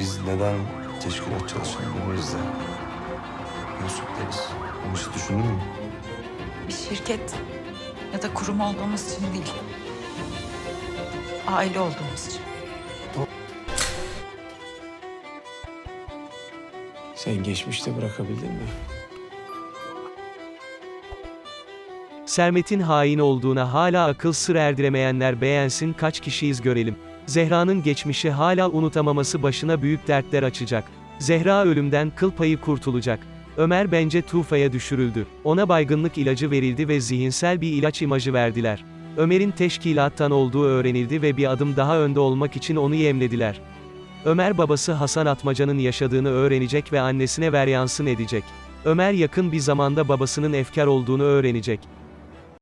Biz neden teşkilat çalışanlarıyız da Yusuf deriz. Bunu hiç düşündün mü? Bir şirket ya da kurum olduğumuz için değil. Aile olduğumuz için. Sen geçmişte bırakabildin mi? Sermet'in hain olduğuna hala akıl sır erdiremeyenler beğensin kaç kişiyiz görelim. Zehra'nın geçmişi hala unutamaması başına büyük dertler açacak. Zehra ölümden kıl payı kurtulacak. Ömer bence Tufa'ya düşürüldü. Ona baygınlık ilacı verildi ve zihinsel bir ilaç imajı verdiler. Ömer'in teşkilattan olduğu öğrenildi ve bir adım daha önde olmak için onu yemlediler. Ömer babası Hasan Atmaca'nın yaşadığını öğrenecek ve annesine veryansın edecek. Ömer yakın bir zamanda babasının efkar olduğunu öğrenecek.